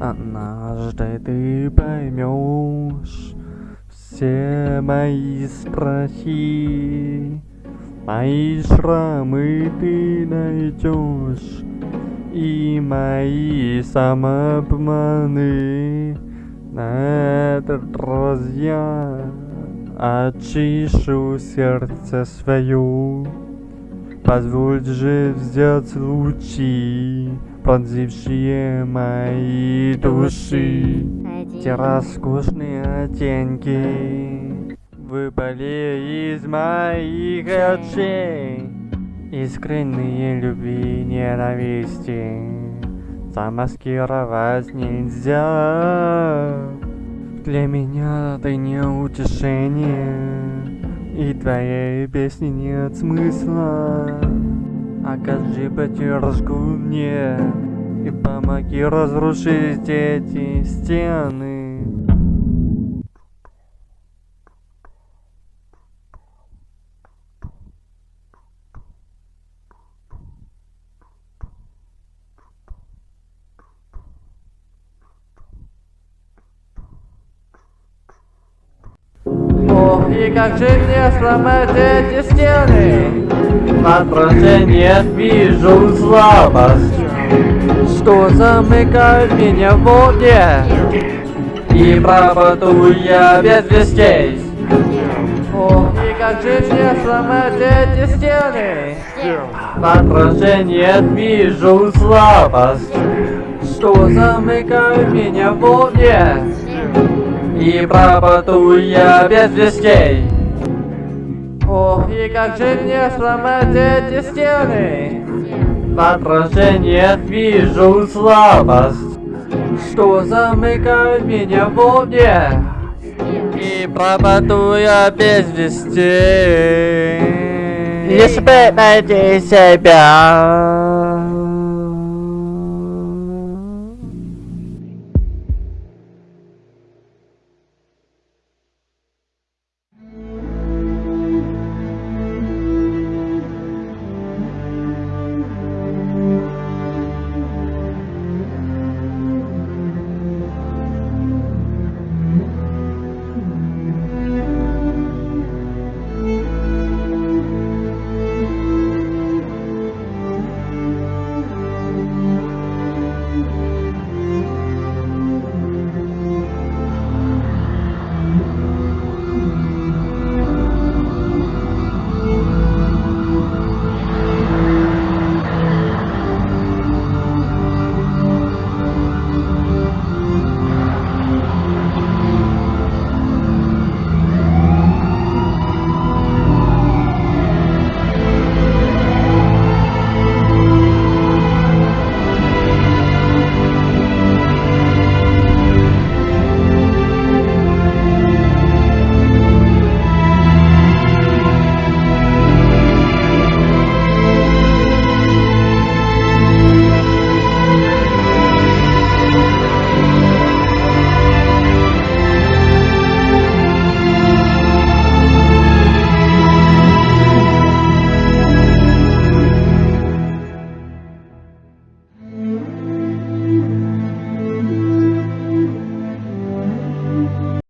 Однажды ты поймешь все мои страхи, Мои шрамы ты найдешь И мои самообманы. На этот раз я очищу сердце свое Позволь же взять лучи Пронзившие мои души. Те роскошные оттенки Выпали из моих очей. Искренние любви и ненависти Замаскировать нельзя. Для меня ты не утешение И твоей песни нет смысла. Окажи поддержку мне И помоги разрушить эти стены Ох, и как же мне сломать эти стены? В отражениях вижу слабость, что замыкает меня в воде. И пропаду я без вестей. И как же мне сломать эти стены? В отражениях вижу слабость, что замыкает меня в воде. И пропаду я без вестей. Ох, и как же мне сломать эти стены? В отражениях вижу слабость. Что замыкает меня в воде И пропаду я без вестей. Бы найти себя